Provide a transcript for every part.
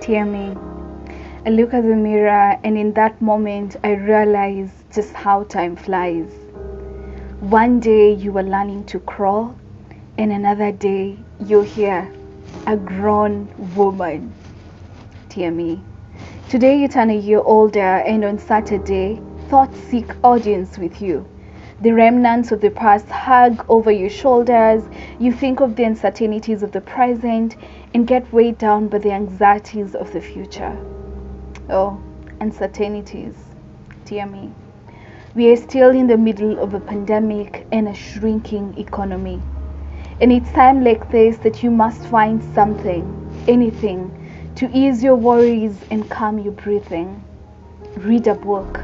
Dear me, I look at the mirror, and in that moment, I realize just how time flies. One day you were learning to crawl, and another day you're here, a grown woman. Dear me, today you turn a year older, and on Saturday, thoughts seek audience with you. The remnants of the past hug over your shoulders. You think of the uncertainties of the present and get weighed down by the anxieties of the future. Oh, uncertainties. Dear me. We are still in the middle of a pandemic and a shrinking economy. And it's time like this that you must find something, anything, to ease your worries and calm your breathing. Read a book,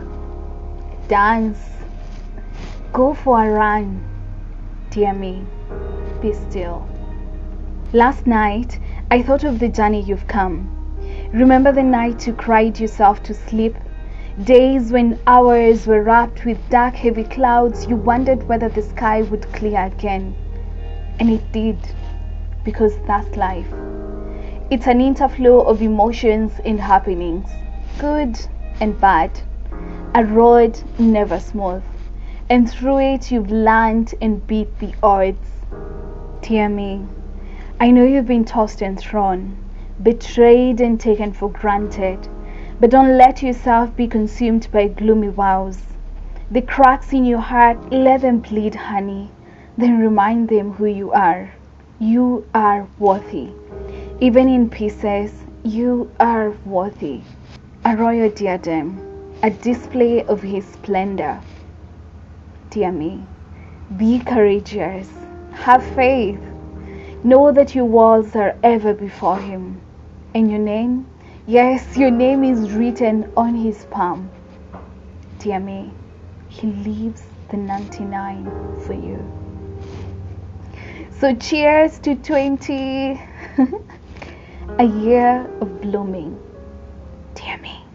dance, Go for a run. Dear me, be still. Last night, I thought of the journey you've come. Remember the night you cried yourself to sleep? Days when hours were wrapped with dark, heavy clouds, you wondered whether the sky would clear again. And it did, because that's life. It's an interflow of emotions and happenings, good and bad. A road never smooth and through it you've learned and beat the odds. Dear me, I know you've been tossed and thrown, betrayed and taken for granted, but don't let yourself be consumed by gloomy wows. The cracks in your heart, let them bleed, honey. Then remind them who you are. You are worthy. Even in pieces, you are worthy. A royal diadem, a display of his splendor dear me. Be courageous. Have faith. Know that your walls are ever before Him. And your name, yes, your name is written on His palm. Dear me, He leaves the 99 for you. So, cheers to 20, a year of blooming. Dear me.